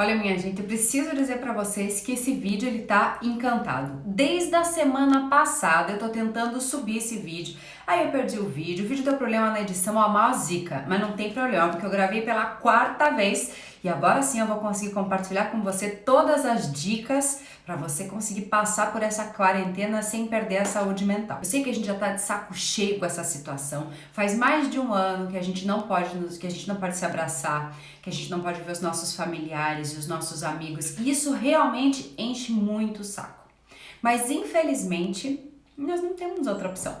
Olha minha gente, eu preciso dizer para vocês que esse vídeo ele tá encantado. Desde a semana passada eu tô tentando subir esse vídeo, aí eu perdi o vídeo, o vídeo deu problema na edição, ó, uma zica, mas não tem problema, porque eu gravei pela quarta vez. E agora sim eu vou conseguir compartilhar com você todas as dicas para você conseguir passar por essa quarentena sem perder a saúde mental. Eu sei que a gente já tá de saco cheio com essa situação. Faz mais de um ano que a gente não pode nos, que a gente não pode se abraçar, que a gente não pode ver os nossos familiares e os nossos amigos. E isso realmente enche muito o saco. Mas infelizmente, nós não temos outra opção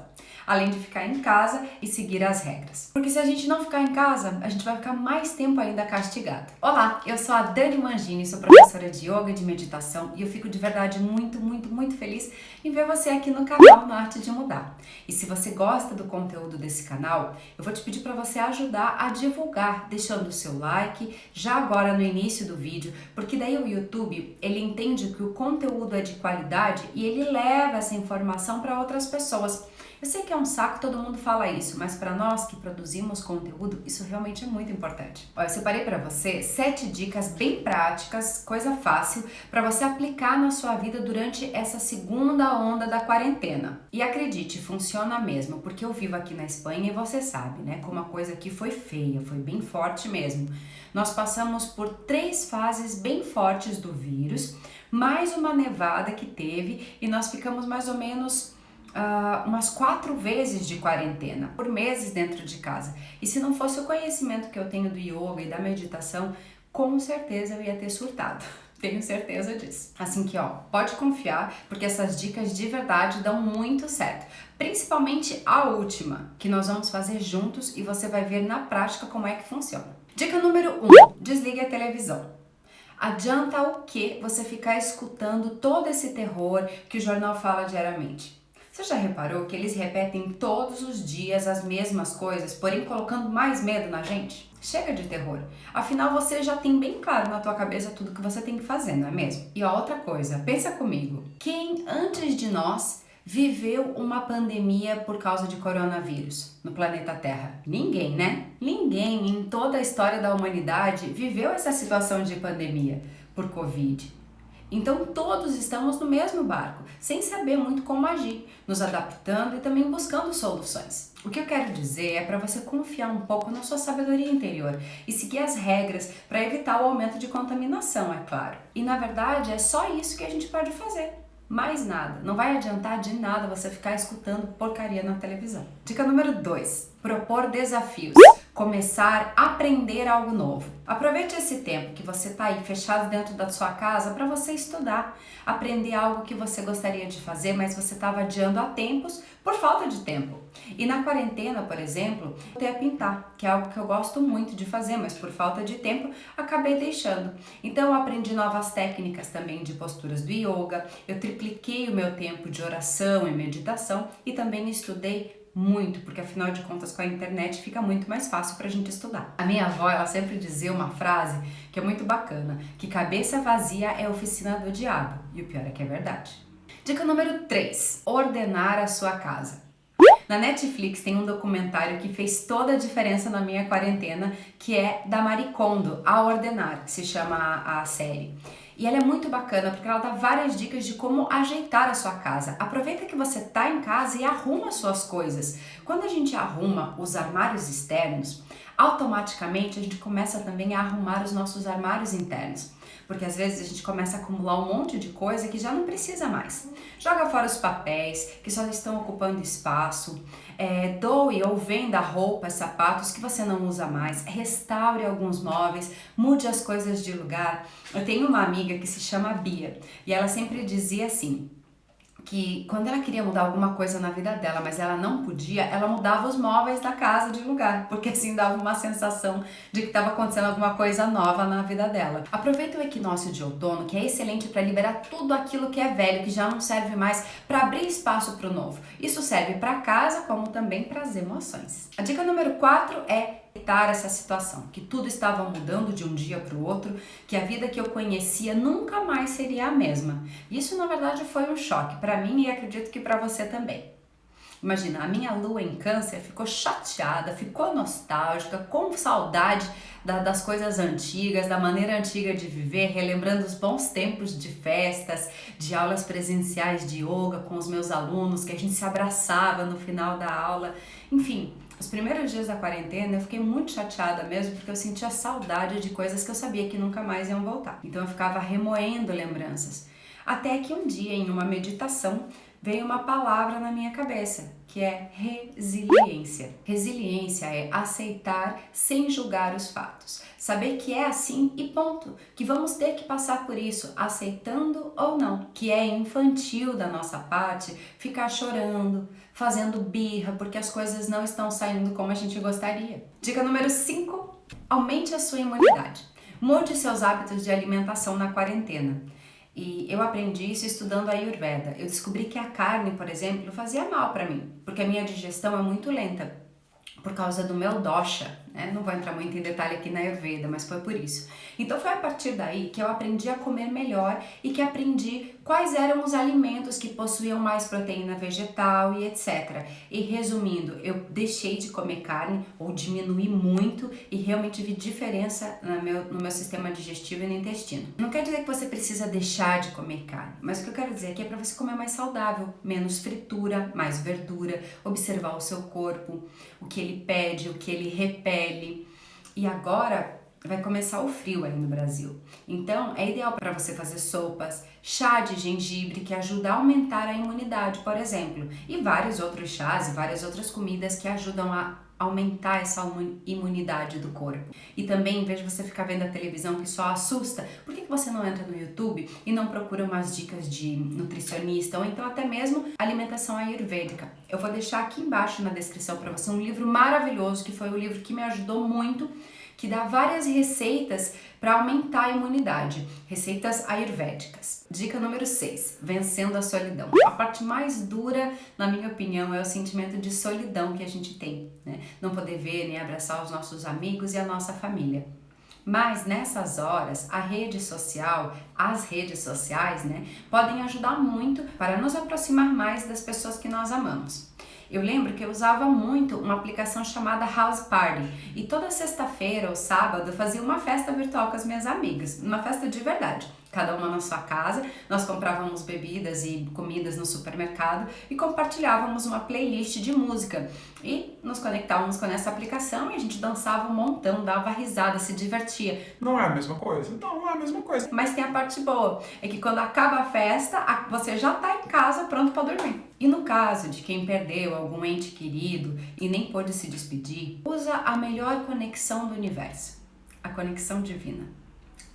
além de ficar em casa e seguir as regras. Porque se a gente não ficar em casa, a gente vai ficar mais tempo ainda castigado. Olá, eu sou a Dani Mangini, sou professora de yoga e de meditação e eu fico de verdade muito, muito, muito feliz em ver você aqui no canal No Arte de Mudar. E se você gosta do conteúdo desse canal, eu vou te pedir para você ajudar a divulgar, deixando o seu like já agora no início do vídeo, porque daí o YouTube, ele entende que o conteúdo é de qualidade e ele leva essa informação para outras pessoas. Eu sei que é um saco, todo mundo fala isso, mas para nós que produzimos conteúdo, isso realmente é muito importante. Olha, eu separei para você sete dicas bem práticas, coisa fácil, para você aplicar na sua vida durante essa segunda onda da quarentena. E acredite, funciona mesmo, porque eu vivo aqui na Espanha e você sabe, né, como a coisa aqui foi feia, foi bem forte mesmo. Nós passamos por três fases bem fortes do vírus, mais uma nevada que teve e nós ficamos mais ou menos uh, umas quatro vezes de quarentena, por meses dentro de casa. E se não fosse o conhecimento que eu tenho do yoga e da meditação, com certeza eu ia ter surtado. Tenho certeza disso. Assim que, ó, pode confiar, porque essas dicas de verdade dão muito certo. Principalmente a última, que nós vamos fazer juntos e você vai ver na prática como é que funciona. Dica número 1: um, desligue a televisão. Adianta o que você ficar escutando todo esse terror que o jornal fala diariamente? Você já reparou que eles repetem todos os dias as mesmas coisas, porém colocando mais medo na gente? Chega de terror. Afinal, você já tem bem claro na tua cabeça tudo que você tem que fazer, não é mesmo? E outra coisa, pensa comigo. Quem antes de nós viveu uma pandemia por causa de coronavírus no planeta Terra? Ninguém, né? Ninguém em toda a história da humanidade viveu essa situação de pandemia por Covid. Então todos estamos no mesmo barco, sem saber muito como agir, nos adaptando e também buscando soluções. O que eu quero dizer é para você confiar um pouco na sua sabedoria interior e seguir as regras para evitar o aumento de contaminação, é claro. E na verdade é só isso que a gente pode fazer. Mais nada. Não vai adiantar de nada você ficar escutando porcaria na televisão. Dica número 2. Propor desafios começar a aprender algo novo. Aproveite esse tempo que você está aí fechado dentro da sua casa para você estudar, aprender algo que você gostaria de fazer, mas você estava adiando há tempos por falta de tempo. E na quarentena, por exemplo, eu a pintar, que é algo que eu gosto muito de fazer, mas por falta de tempo acabei deixando. Então eu aprendi novas técnicas também de posturas do yoga, eu tripliquei o meu tempo de oração e meditação e também estudei muito, porque afinal de contas com a internet fica muito mais fácil para a gente estudar. A minha avó, ela sempre dizia uma frase que é muito bacana, que cabeça vazia é oficina do diabo, e o pior é que é verdade. Dica número 3, ordenar a sua casa. Na Netflix tem um documentário que fez toda a diferença na minha quarentena, que é da Maricondo, A Ordenar, que se chama a, a série. E ela é muito bacana porque ela dá várias dicas de como ajeitar a sua casa. Aproveita que você tá em casa e arruma suas coisas. Quando a gente arruma os armários externos, automaticamente a gente começa também a arrumar os nossos armários internos porque às vezes a gente começa a acumular um monte de coisa que já não precisa mais. Joga fora os papéis que só estão ocupando espaço, é, doe ou venda roupas, sapatos que você não usa mais, restaure alguns móveis, mude as coisas de lugar. Eu tenho uma amiga que se chama Bia e ela sempre dizia assim: que quando ela queria mudar alguma coisa na vida dela, mas ela não podia, ela mudava os móveis da casa de lugar, porque assim dava uma sensação de que estava acontecendo alguma coisa nova na vida dela. Aproveita o equinócio de outono, que é excelente para liberar tudo aquilo que é velho, que já não serve mais, para abrir espaço para o novo. Isso serve para casa, como também para as emoções. A dica número 4 é aceitar essa situação, que tudo estava mudando de um dia para o outro, que a vida que eu conhecia nunca mais seria a mesma. Isso na verdade foi um choque para mim e acredito que para você também. Imagina, a minha lua em câncer ficou chateada, ficou nostálgica, com saudade da, das coisas antigas, da maneira antiga de viver, relembrando os bons tempos de festas, de aulas presenciais de yoga com os meus alunos, que a gente se abraçava no final da aula. Enfim, os primeiros dias da quarentena eu fiquei muito chateada mesmo porque eu sentia saudade de coisas que eu sabia que nunca mais iam voltar. Então eu ficava remoendo lembranças. Até que um dia, em uma meditação, veio uma palavra na minha cabeça, que é resiliência. Resiliência é aceitar sem julgar os fatos. Saber que é assim e ponto. Que vamos ter que passar por isso, aceitando ou não. Que é infantil da nossa parte ficar chorando, fazendo birra, porque as coisas não estão saindo como a gente gostaria. Dica número 5: aumente a sua imunidade. Mude seus hábitos de alimentação na quarentena. E eu aprendi isso estudando a Ayurveda. Eu descobri que a carne, por exemplo, fazia mal para mim, porque a minha digestão é muito lenta por causa do meu dosha, né? Não vou entrar muito em detalhe aqui na Ayurveda, mas foi por isso. Então foi a partir daí que eu aprendi a comer melhor e que aprendi quais eram os alimentos que possuíam mais proteína vegetal e etc. E resumindo, eu deixei de comer carne ou diminui muito e realmente vi diferença no meu, no meu sistema digestivo e no intestino. Não quer dizer que você precisa deixar de comer carne, mas o que eu quero dizer aqui é para você comer mais saudável, menos fritura, mais verdura, observar o seu corpo, o que ele pede, o que ele repele. E agora vai começar o frio aí no Brasil. Então, é ideal para você fazer sopas, chá de gengibre que ajuda a aumentar a imunidade, por exemplo, e vários outros chás e várias outras comidas que ajudam a aumentar essa imunidade do corpo. E também, em vez de você ficar vendo a televisão que só assusta, por que você não entra no YouTube e não procura umas dicas de nutricionista ou então até mesmo alimentação ayurvédica? Eu vou deixar aqui embaixo na descrição para você um livro maravilhoso que foi o livro que me ajudou muito que dá várias receitas para aumentar a imunidade, receitas ayurvédicas. Dica número 6, vencendo a solidão. A parte mais dura, na minha opinião, é o sentimento de solidão que a gente tem, né? Não poder ver nem abraçar os nossos amigos e a nossa família. Mas nessas horas, a rede social, as redes sociais, né, podem ajudar muito para nos aproximar mais das pessoas que nós amamos. Eu lembro que eu usava muito uma aplicação chamada House Party. E toda sexta-feira ou sábado fazia uma festa virtual com as minhas amigas, uma festa de verdade cada uma na sua casa. Nós comprávamos bebidas e comidas no supermercado e compartilhávamos uma playlist de música. E nos conectávamos com essa aplicação e a gente dançava um montão, dava risada, se divertia. Não é a mesma coisa? Não, não é a mesma coisa. Mas tem a parte boa, é que quando acaba a festa, você já tá em casa pronto para dormir. E no caso de quem perdeu algum ente querido e nem pôde se despedir, usa a melhor conexão do universo, a conexão divina.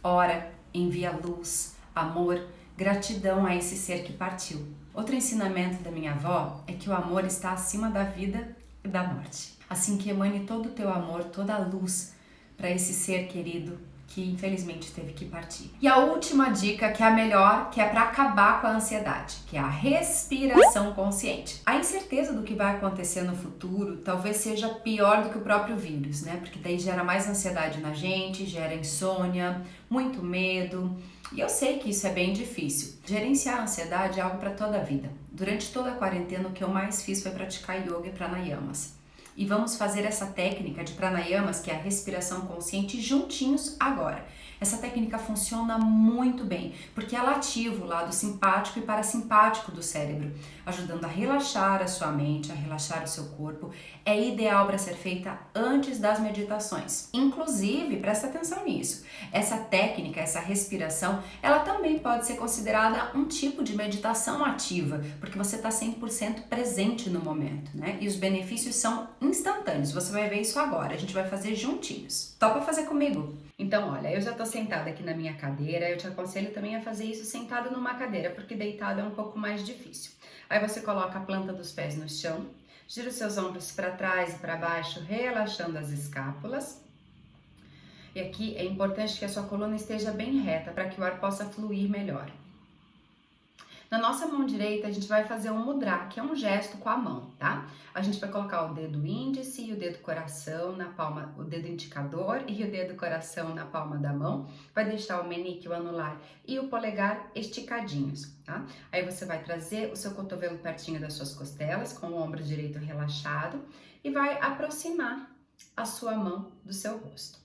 Ora, envia luz, amor, gratidão a esse ser que partiu. Outro ensinamento da minha avó é que o amor está acima da vida e da morte. Assim que emane todo o teu amor, toda a luz para esse ser querido que infelizmente teve que partir. E a última dica, que é a melhor, que é para acabar com a ansiedade, que é a respiração consciente. A incerteza do que vai acontecer no futuro talvez seja pior do que o próprio vírus, né? Porque daí gera mais ansiedade na gente, gera insônia, muito medo. E eu sei que isso é bem difícil. Gerenciar a ansiedade é algo para toda a vida. Durante toda a quarentena, o que eu mais fiz foi praticar yoga e pranayamas e vamos fazer essa técnica de pranayamas, que é a respiração consciente, juntinhos agora. Essa técnica funciona muito bem, porque ela ativa o lado simpático e parasimpático do cérebro, ajudando a relaxar a sua mente, a relaxar o seu corpo. É ideal para ser feita antes das meditações. Inclusive, presta atenção nisso. Essa técnica, essa respiração, ela também pode ser considerada um tipo de meditação ativa, porque você está 100% presente no momento, né? E os benefícios são instantâneos. Você vai ver isso agora. A gente vai fazer juntinhos. Topa fazer comigo? Então, olha, eu já tô sentada aqui na minha cadeira, eu te aconselho também a fazer isso sentado numa cadeira, porque deitado é um pouco mais difícil. Aí você coloca a planta dos pés no chão, gira os seus ombros para trás e para baixo, relaxando as escápulas. E aqui é importante que a sua coluna esteja bem reta para que o ar possa fluir melhor. Na nossa mão direita, a gente vai fazer um mudra, que é um gesto com a mão, tá? A gente vai colocar o dedo índice e o dedo coração na palma, o dedo indicador e o dedo coração na palma da mão. Vai deixar o menique, o anular e o polegar esticadinhos, tá? Aí você vai trazer o seu cotovelo pertinho das suas costelas, com o ombro direito relaxado e vai aproximar a sua mão do seu rosto.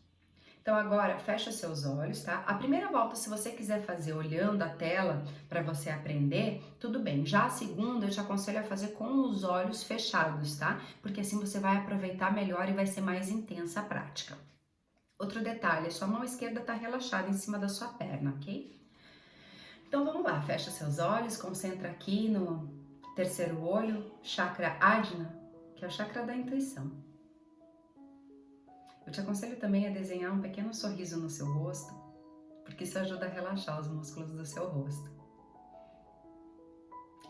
Então agora fecha seus olhos, tá? A primeira volta, se você quiser fazer olhando a tela para você aprender, tudo bem. Já a segunda, eu te aconselho a fazer com os olhos fechados, tá? Porque assim você vai aproveitar melhor e vai ser mais intensa a prática. Outro detalhe, sua mão esquerda está relaxada em cima da sua perna, ok? Então vamos lá, fecha seus olhos, concentra aqui no terceiro olho, chakra Adna, que é o chakra da intuição. Eu te aconselho também a desenhar um pequeno sorriso no seu rosto, porque isso ajuda a relaxar os músculos do seu rosto.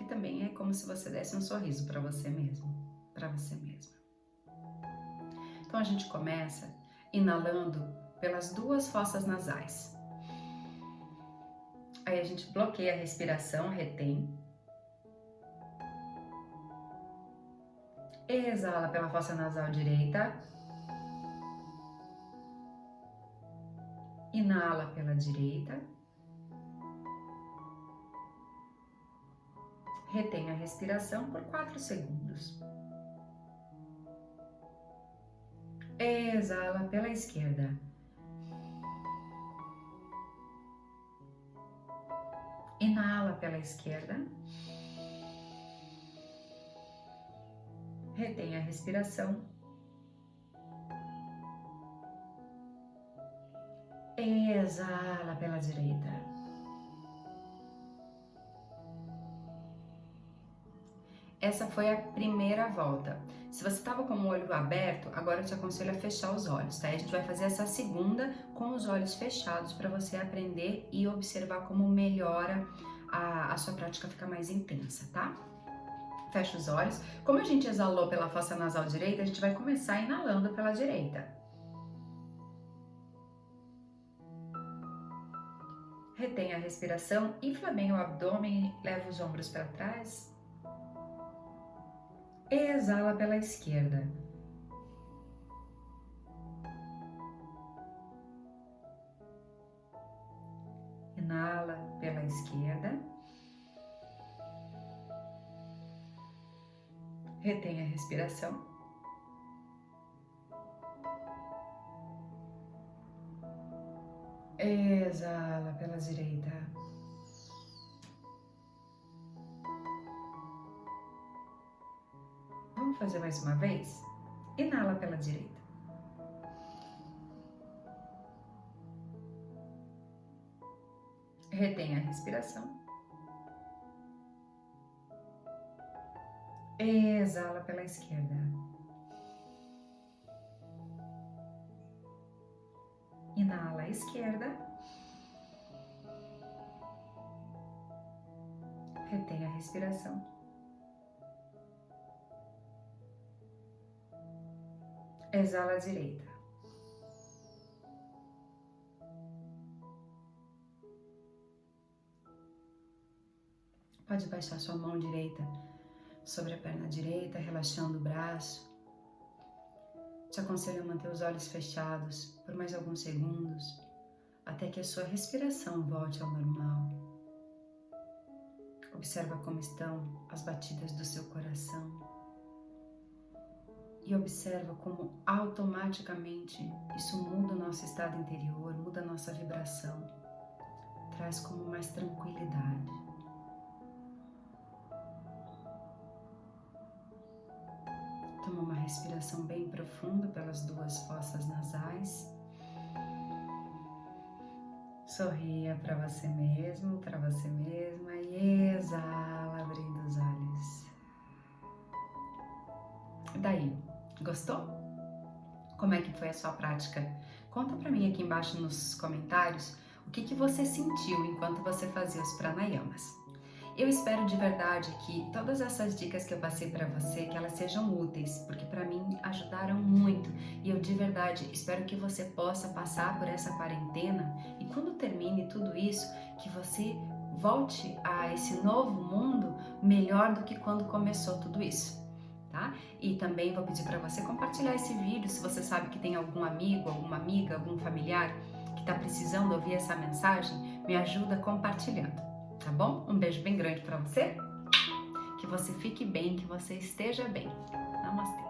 E também é como se você desse um sorriso para você mesmo, para você mesma. Então a gente começa inalando pelas duas fossas nasais. Aí a gente bloqueia a respiração, retém. Exala pela fossa nasal direita. Inala pela direita. Retém a respiração por 4 segundos. Exala pela esquerda. Inala pela esquerda. Retém a respiração Exala pela direita. Essa foi a primeira volta. Se você estava com o olho aberto, agora eu te aconselho a fechar os olhos, tá? A gente vai fazer essa segunda com os olhos fechados para você aprender e observar como melhora a, a sua prática fica mais intensa, tá? Fecha os olhos. Como a gente exalou pela fossa nasal direita, a gente vai começar inalando pela direita. Retém a respiração, infla bem o abdômen, leva os ombros para trás. Exala pela esquerda. Inala pela esquerda. Retém a respiração. Exala pela direita. Vamos fazer mais uma vez? Inala pela direita. Retém a respiração. Exala pela esquerda. Esquerda. Retém a respiração. Exala à direita. Pode baixar sua mão direita sobre a perna direita, relaxando o braço. Te aconselho a manter os olhos fechados por mais alguns segundos, até que a sua respiração volte ao normal. Observa como estão as batidas do seu coração e observa como automaticamente isso muda o nosso estado interior, muda a nossa vibração, traz como mais tranquilidade. Toma uma respiração bem profunda pelas duas fossas nasais. Sorria para você mesmo, para você mesma e exala abrindo os olhos. E daí, gostou? Como é que foi a sua prática? Conta para mim aqui embaixo nos comentários o que, que você sentiu enquanto você fazia os pranayamas. Eu espero de verdade que todas essas dicas que eu passei para você, que elas sejam úteis, porque para mim ajudaram muito. E eu de verdade espero que você possa passar por essa quarentena e quando termine tudo isso, que você volte a esse novo mundo melhor do que quando começou tudo isso. Tá? E também vou pedir para você compartilhar esse vídeo se você sabe que tem algum amigo, alguma amiga, algum familiar que está precisando ouvir essa mensagem, me ajuda compartilhando, tá bom? Um beijo bem grande para você, que você fique bem, que você esteja bem. Namastê.